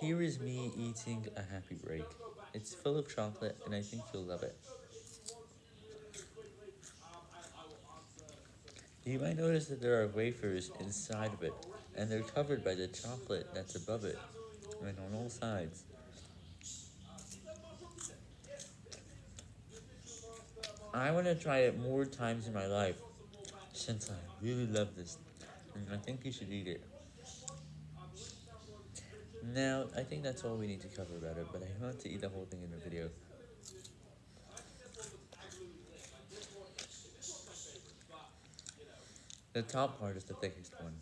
Here is me eating a happy break. It's full of chocolate, and I think you'll love it. You might notice that there are wafers inside of it, and they're covered by the chocolate that's above it, and on all sides. I want to try it more times in my life, since I really love this, and I think you should eat it. Now, I think that's all we need to cover about it, but I want to eat the whole thing in the video. The top part is the thickest one.